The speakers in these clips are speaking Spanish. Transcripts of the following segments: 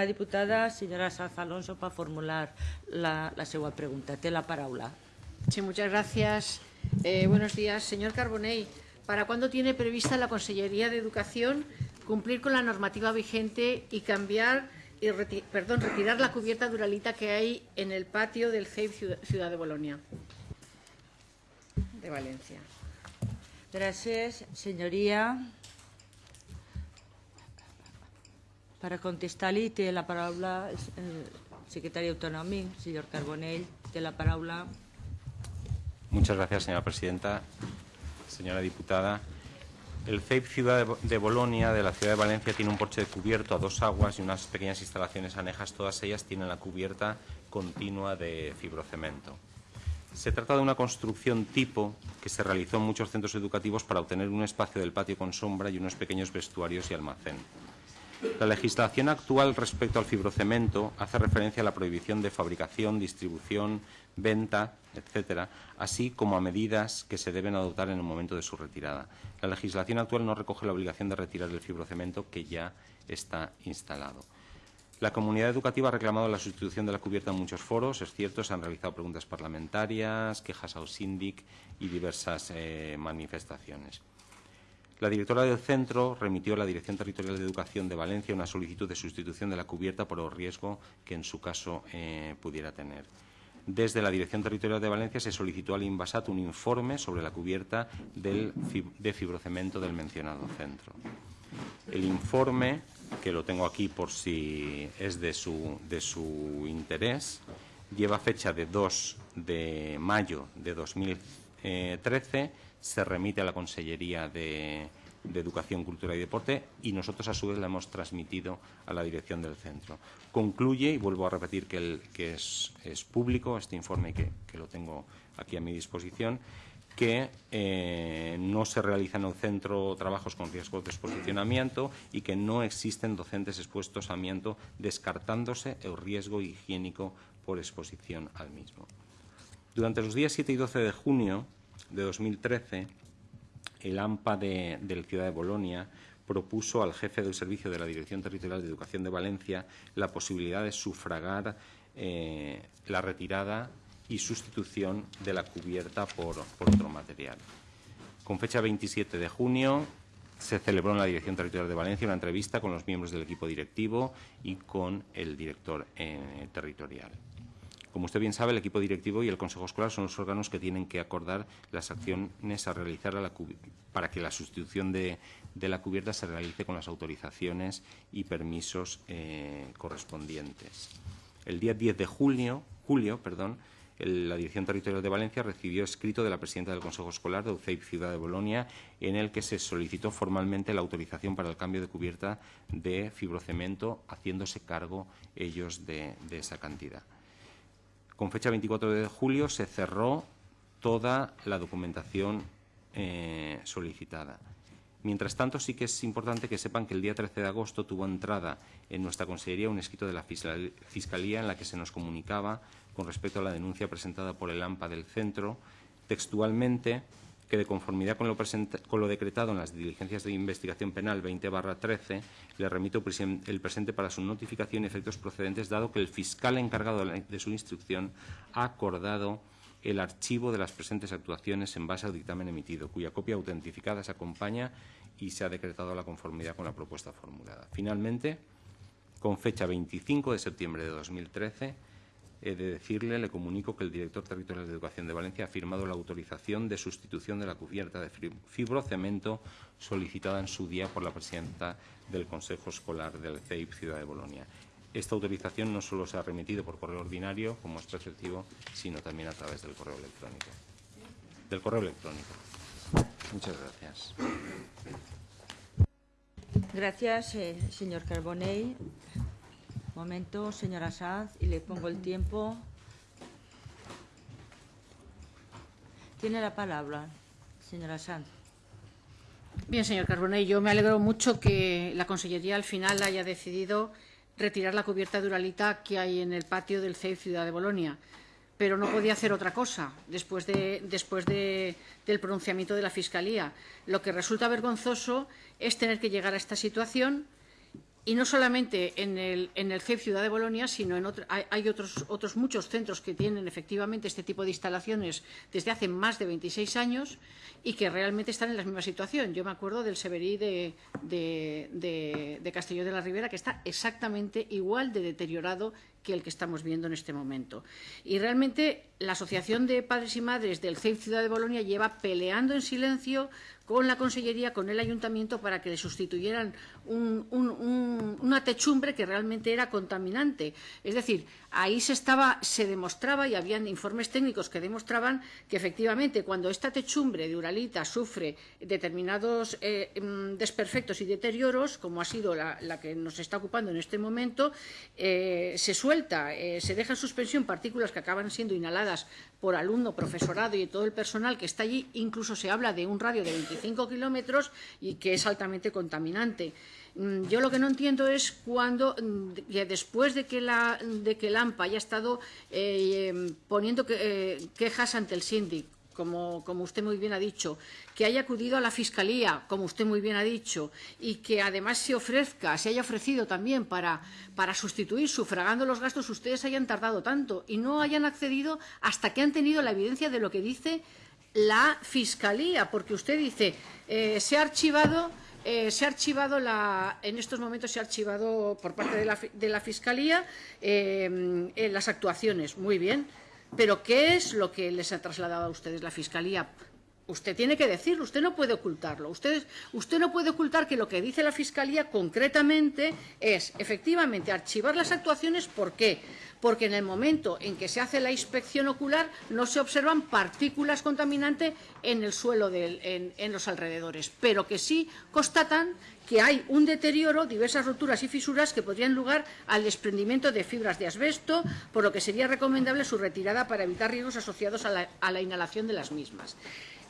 La diputada señora Saz Alonso para formular la, la segunda pregunta. Té la paraula. Sí, muchas gracias. Eh, buenos días. Señor Carbonell, ¿para cuándo tiene prevista la Consellería de Educación cumplir con la normativa vigente y cambiar y reti perdón, retirar la cubierta duralita que hay en el patio del CEIP Ciudad de Bolonia? De Valencia. Gracias, señoría. Para contestar-li té la paraula el secretari autonòmic, señor Carbonell. Té la paraula. Muchas gracias, señora presidenta. Señora diputada, el CEIP Ciudad de Bolonia de la ciudad de Valencia tiene un porche de cubierto a dos aguas y unas pequeñas instalaciones anejas. Todas ellas tienen la cubierta continua de fibrocemento. Se trata de una construcción tipo que se realizó en muchos centros educativos para obtener un espacio del patio con sombra y unos pequeños vestuarios y almacén. La legislación actual respecto al fibrocemento hace referencia a la prohibición de fabricación, distribución, venta, etcétera, así como a medidas que se deben adoptar en el momento de su retirada. La legislación actual no recoge la obligación de retirar el fibrocemento que ya está instalado. La comunidad educativa ha reclamado la sustitución de la cubierta en muchos foros, es cierto, se han realizado preguntas parlamentarias, quejas al síndic y diversas eh, manifestaciones. La directora del centro remitió a la Dirección Territorial de Educación de Valencia una solicitud de sustitución de la cubierta por el riesgo que en su caso eh, pudiera tener. Desde la Dirección Territorial de Valencia se solicitó al Invasat un informe sobre la cubierta de fibrocemento del mencionado centro. El informe, que lo tengo aquí por si es de su, interés, lleva fecha de 2 de mayo de 2013 se remite a la Consellería de, Educación, Cultura y Deporte y nosotros a su vez la hemos transmitido a la dirección del centro. Concluye, y vuelvo a repetir que, es, público este informe que, que, lo tengo aquí a mi disposición, que eh, no se realizan en el centro trabajos con riesgo de exposicionamiento y que no existen docentes expuestos a amianto descartándose el riesgo higiénico por exposición al mismo. Durante los días 7 y 12 de junio de 2013, el AMPA de, la ciudad de Bolonia propuso al jefe del servicio de la Dirección Territorial de Educación de Valencia la posibilidad de sufragar eh, la retirada y sustitución de la cubierta por, por otro material. Con fecha 27 de junio se celebró en la Dirección Territorial de Valencia una entrevista con los miembros del equipo directivo y con el director eh, territorial. Como usted bien sabe, el equipo directivo y el Consejo Escolar son los órganos que tienen que acordar las acciones a realizar para que la sustitución de, la cubierta se realice con las autorizaciones y permisos eh, correspondientes. El día 10 de julio, perdón, la Dirección Territorial de Valencia recibió escrito de la presidenta del Consejo Escolar de UCEIP Ciudad de Bolonia en el que se solicitó formalmente la autorización para el cambio de cubierta de fibrocemento, haciéndose cargo ellos de esa cantidad. Con fecha 24 de julio se cerró toda la documentación eh, solicitada. Mientras tanto, sí que es importante que sepan que el día 13 de agosto tuvo entrada en nuestra Consellería un escrito de la Fiscalía en la que se nos comunicaba con respecto a la denuncia presentada por el AMPA del centro, textualmente que de conformidad con lo, decretado en las diligencias de investigación penal 20-13, le remito el presente para su notificación y efectos procedentes, dado que el fiscal encargado de su instrucción ha acordado el archivo de las presentes actuaciones en base al dictamen emitido, cuya copia autentificada se acompaña y se ha decretado la conformidad con la propuesta formulada. Finalmente, con fecha 25 de septiembre de 2013, he de decirle, le comunico que el director territorial de Educación de Valencia ha firmado la autorización de sustitución de la cubierta de fibrocemento solicitada en su día por la presidenta del Consejo Escolar del CEIP Ciudad de Bolonia. Esta autorización no solo se ha remitido por correo ordinario, como es preceptivo, sino también a través del correo electrónico. Del correo electrónico. Muchas gracias. Gracias, eh, señor Carbonell. Momento, señora Sanz, y le pongo el tiempo. Tiene la palabra, señora Sanz. Bien, señor Carbonell, yo me alegro mucho que la Consellería al final haya decidido retirar la cubierta duralita que hay en el patio del CEIF Ciudad de Bolonia, pero no podía hacer otra cosa después, de, después de, del pronunciamiento de la Fiscalía. Lo que resulta vergonzoso es tener que llegar a esta situación y no solamente en el, en el CEP Ciudad de Bolonia, sino en otro, hay, hay otros, otros muchos centros que tienen efectivamente este tipo de instalaciones desde hace más de 26 años y que realmente están en la misma situación. Yo me acuerdo del Severí de, de, de, de Castelló de la Ribera, que está exactamente igual de deteriorado que el que estamos viendo en este momento. Y realmente la Asociación de Padres y Madres del CEIP Ciudad de Bolonia lleva peleando en silencio con la Consellería, con el Ayuntamiento, para que le sustituyeran un, un, un, una techumbre que realmente era contaminante. Es decir, ahí se, estaba, se demostraba, y habían informes técnicos que demostraban que efectivamente cuando esta techumbre de Uralita sufre determinados eh, desperfectos y deterioros, como ha sido la, que nos está ocupando en este momento, eh, se suelta, eh, se deja en suspensión partículas que acaban siendo inhaladas por alumno, profesorado y todo el personal que está allí, incluso se habla de un radio de 25 kilómetros y que es altamente contaminante. Mm, yo lo que no entiendo es cuando, mm, después de que la, de que el AMPA haya estado eh, poniendo eh, quejas ante el síndic, como, usted muy bien ha dicho, que haya acudido a la Fiscalía, como usted muy bien ha dicho, y que además se ofrezca, se haya ofrecido también para, para sustituir, sufragando los gastos, ustedes hayan tardado tanto y no hayan accedido hasta que han tenido la evidencia de lo que dice la Fiscalía, porque usted dice, eh, se ha archivado... Eh, se ha archivado la, en estos momentos se ha archivado por parte de la, de la Fiscalía eh, las actuaciones. Muy bien. Pero ¿qué es lo que les ha trasladado a ustedes la Fiscalía? Usted tiene que decirlo, usted no puede ocultarlo. Usted, usted no puede ocultar que lo que dice la Fiscalía concretamente es, efectivamente, archivar las actuaciones. ¿Por qué? Porque en el momento en que se hace la inspección ocular no se observan partículas contaminantes en el suelo, en los alrededores, pero que sí constatan que hay un deterioro, diversas roturas y fisuras que podrían lugar al desprendimiento de fibras de asbesto, por lo que sería recomendable su retirada para evitar riesgos asociados a la, a la inhalación de las mismas.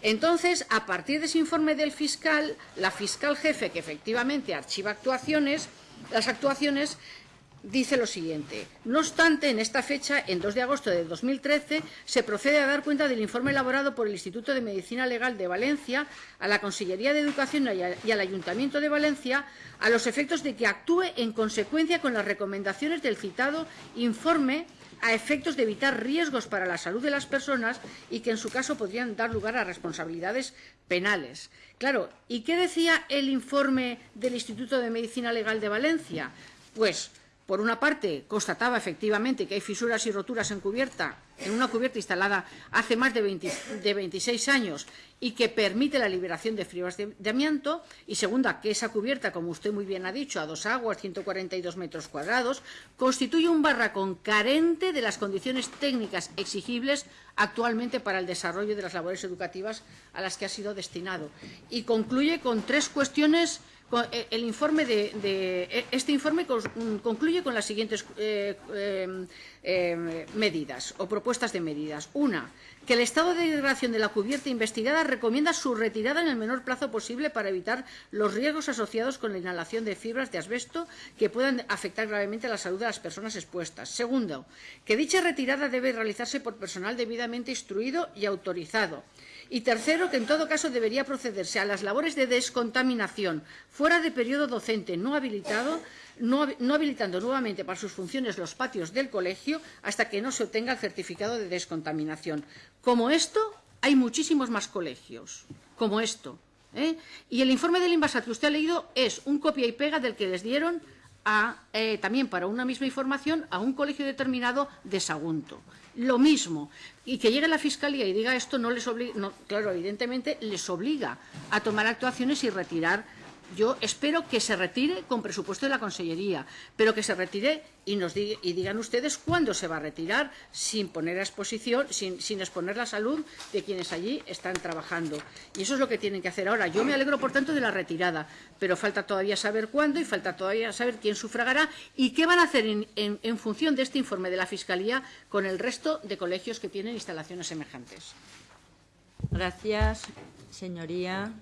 Entonces, a partir de ese informe del fiscal, la fiscal jefe, que efectivamente archiva actuaciones, las actuaciones dice lo siguiente. No obstante, en esta fecha, en 2 de agosto de 2013, se procede a dar cuenta del informe elaborado por el Instituto de Medicina Legal de Valencia a la Consellería de Educación y al Ayuntamiento de Valencia a los efectos de que actúe en consecuencia con las recomendaciones del citado informe a efectos de evitar riesgos para la salud de las personas y que en su caso podrían dar lugar a responsabilidades penales. Claro, ¿y qué decía el informe del Instituto de Medicina Legal de Valencia? Pues por una parte, constataba efectivamente que hay fisuras y roturas en cubierta, en una cubierta instalada hace más de, 20, de 26 años y que permite la liberación de fibras de, amianto, y segunda, que esa cubierta, como usted muy bien ha dicho, a dos aguas, 142 metros cuadrados, constituye un barracón carente de las condiciones técnicas exigibles actualmente para el desarrollo de las labores educativas a las que ha sido destinado. Y concluye con tres cuestiones el informe de, eh, este informe concluye con las siguientes eh, eh, eh, medidas o propuestas de medidas. Una, que el estado de degradación de la cubierta investigada recomienda su retirada en el menor plazo posible para evitar los riesgos asociados con la inhalación de fibras de asbesto que puedan afectar gravemente a la salud de las personas expuestas. Segundo, que dicha retirada debe realizarse por personal debidamente instruido y autorizado. Y tercero, que en todo caso debería procederse a las labores de descontaminación fuera de periodo docente no habilitado, no, habilitando nuevamente para sus funciones los patios del colegio hasta que no se obtenga el certificado de descontaminación. Como esto, hay muchísimos más colegios, como esto. ¿eh? Y el informe del Invasat que usted ha leído es un copia y pega del que les dieron a, eh, también para una misma información a un colegio determinado de Sagunto lo mismo. Y que llegue la Fiscalía y diga esto, no les obliga, no, claro, evidentemente les obliga a tomar actuaciones y retirar yo espero que se retire con presupuesto de la Consellería, pero que se retire y nos diga, y digan ustedes cuándo se va a retirar sin poner a exposición, sin, exponer la salud de quienes allí están trabajando. Y eso es lo que tienen que hacer ahora. Yo me alegro, por tanto, de la retirada, pero falta todavía saber cuándo y falta todavía saber quién sufragará y qué van a hacer en, en, en función de este informe de la Fiscalía con el resto de colegios que tienen instalaciones semejantes. Gracias, señoría.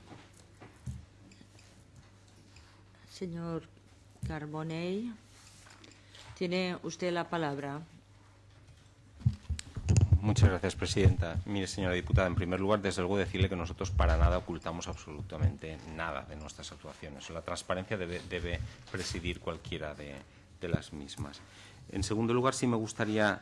Señor Carbonell, tiene usted la palabra. Muchas gracias, presidenta. Mire, señora diputada, en primer lugar, desde luego decirle que nosotros para nada ocultamos absolutamente nada de nuestras actuaciones. La transparencia debe, presidir cualquiera de las mismas. En segundo lugar, sí me gustaría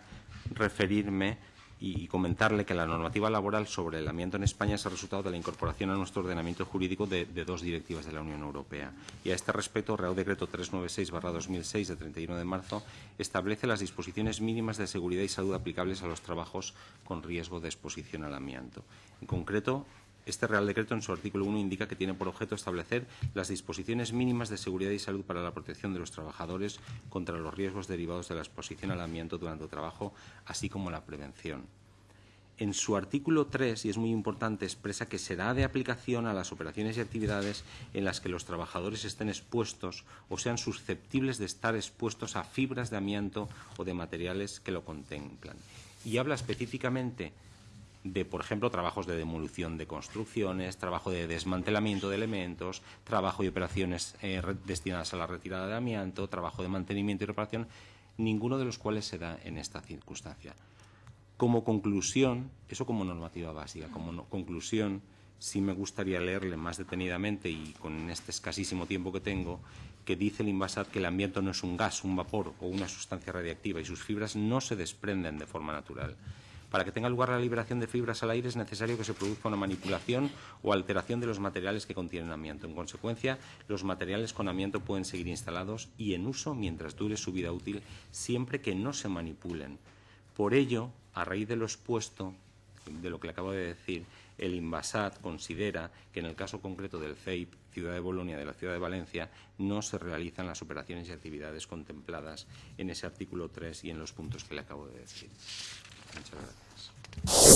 referirme y comentarle que la normativa laboral sobre el amianto en España es el resultado de la incorporación a nuestro ordenamiento jurídico de, de dos directivas de la Unión Europea. Y a este respecto, Real Decreto 396-2006 de 31 de marzo establece las disposiciones mínimas de seguridad y salud aplicables a los trabajos con riesgo de exposición al amianto. En concreto, este Real Decreto, en su artículo 1, indica que tiene por objeto establecer las disposiciones mínimas de seguridad y salud para la protección de los trabajadores contra los riesgos derivados de la exposición al amianto durante el trabajo, así como la prevención. En su artículo 3, y es muy importante, expresa que será de aplicación a las operaciones y actividades en las que los trabajadores estén expuestos o sean susceptibles de estar expuestos a fibras de amianto o de materiales que lo contemplan. Y habla específicamente de, por ejemplo, trabajos de demolición de construcciones, trabajo de desmantelamiento de elementos, trabajo y operaciones eh, destinadas a la retirada de amianto, trabajo de mantenimiento y reparación, ninguno de los cuales se da en esta circunstancia. Como conclusión, eso como normativa básica, como conclusión, sí me gustaría leerle más detenidamente y con este escasísimo tiempo que tengo, que dice el Invasat que el ambiente no es un gas, un vapor o una sustancia radiactiva y sus fibras no se desprenden de forma natural. Para que tenga lugar la liberación de fibras al aire es necesario que se produzca una manipulación o alteración de los materiales que contienen amianto. En consecuencia, los materiales con amianto pueden seguir instalados y en uso mientras dure su vida útil, siempre que no se manipulen. Por ello, a raíz de lo expuesto, de lo que le acabo de decir, el Invasat considera que en el caso concreto del CEIP, Ciudad de Bolonia, de la Ciudad de Valencia, no se realizan las operaciones y actividades contempladas en ese artículo 3 y en los puntos que le acabo de decir. Muchas gracias. you